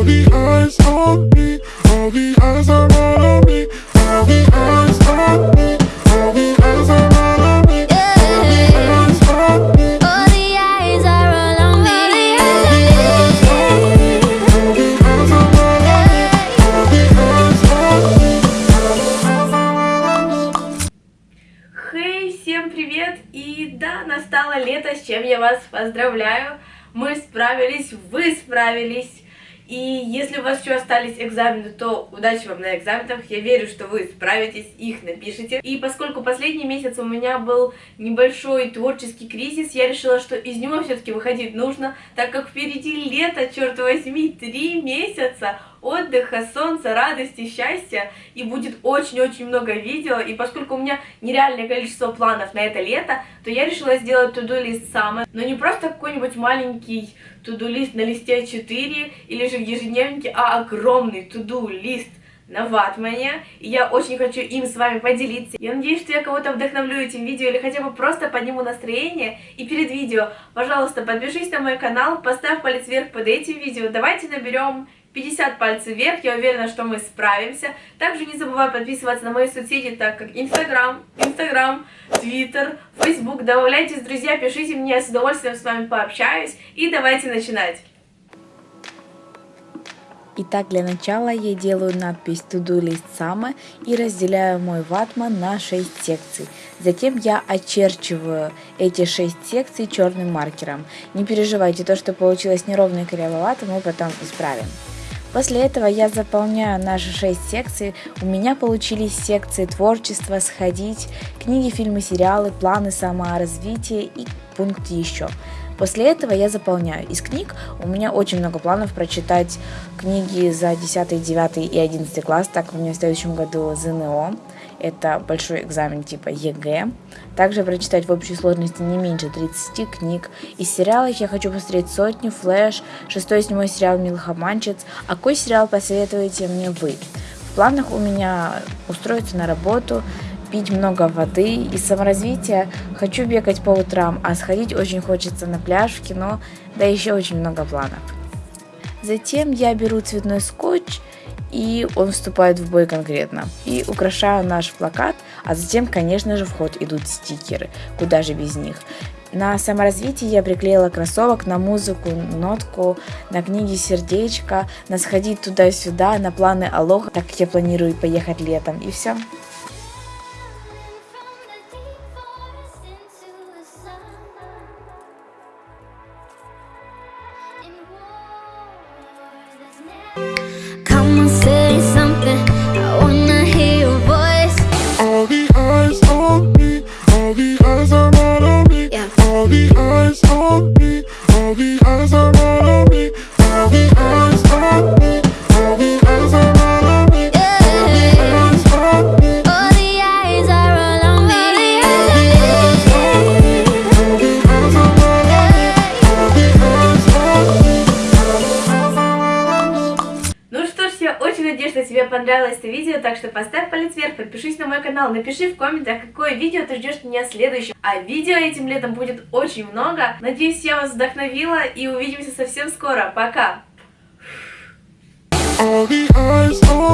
All the eyes on me, all the eyes are on me, all the eyes on me, all the eyes are on me, all the eyes on me. All the eyes are all on me. All the eyes are all on me, all the eyes on me, all the eyes are on me. Хей, всем привет! И да, настало лето, с чем я вас поздравляю. Мы справились, вы справились. И если у вас еще остались экзамены, то удачи вам на экзаменах. Я верю, что вы справитесь, их напишите. И поскольку последний месяц у меня был небольшой творческий кризис, я решила, что из него все-таки выходить нужно, так как впереди лето, черт возьми, три месяца отдыха, солнца, радости, счастья, и будет очень-очень много видео, и поскольку у меня нереальное количество планов на это лето, то я решила сделать туду-лист самый, но не просто какой-нибудь маленький туду-лист на листе 4 или же в ежедневнике, а огромный туду-лист на ватмане, и я очень хочу им с вами поделиться. Я надеюсь, что я кого-то вдохновлю этим видео или хотя бы просто подниму настроение. И перед видео, пожалуйста, подпишись на мой канал, поставь палец вверх под этим видео, давайте наберем 50 пальцев вверх, я уверена, что мы справимся. Также не забывай подписываться на мои соцсети, так как Инстаграм, Инстаграм, Твиттер, Фейсбук. Добавляйтесь, друзья, пишите мне, я с удовольствием с вами пообщаюсь. И давайте начинать. Итак, для начала я делаю надпись To-Do List Summer и разделяю мой ватман на 6 секций. Затем я очерчиваю эти 6 секций черным маркером. Не переживайте, то, что получилось неровно и кривовато, мы потом исправим. После этого я заполняю наши 6 секций. У меня получились секции творчества, сходить, книги, фильмы, сериалы, планы саморазвития и пункт еще. После этого я заполняю. Из книг у меня очень много планов прочитать книги за 10, 9 и 11 класс, так у меня в следующем году ЗНО. Это большой экзамен типа ЕГЭ. Также прочитать в общей сложности не меньше 30 книг. Из сериалов я хочу посмотреть «Сотню», «Флэш», шестой седьмой сериал «Милых обманщиц». А какой сериал посоветуете мне вы? В планах у меня устроиться на работу, пить много воды и саморазвития. Хочу бегать по утрам, а сходить очень хочется на пляж, в кино, да еще очень много планов. Затем я беру цветной скотч, и он вступает в бой конкретно. И украшаю наш плакат, а затем, конечно же, в ход идут стикеры. Куда же без них? На саморазвитии я приклеила кроссовок, на музыку, нотку, на книги сердечко, на сходить туда-сюда, на планы алоха, так как я планирую поехать летом, и все. Тебе понравилось это видео, так что поставь палец вверх, подпишись на мой канал, напиши в комментах, какое видео ты ждешь меня следующим. А видео этим летом будет очень много. Надеюсь, я вас вдохновила и увидимся совсем скоро. Пока! All the eyes on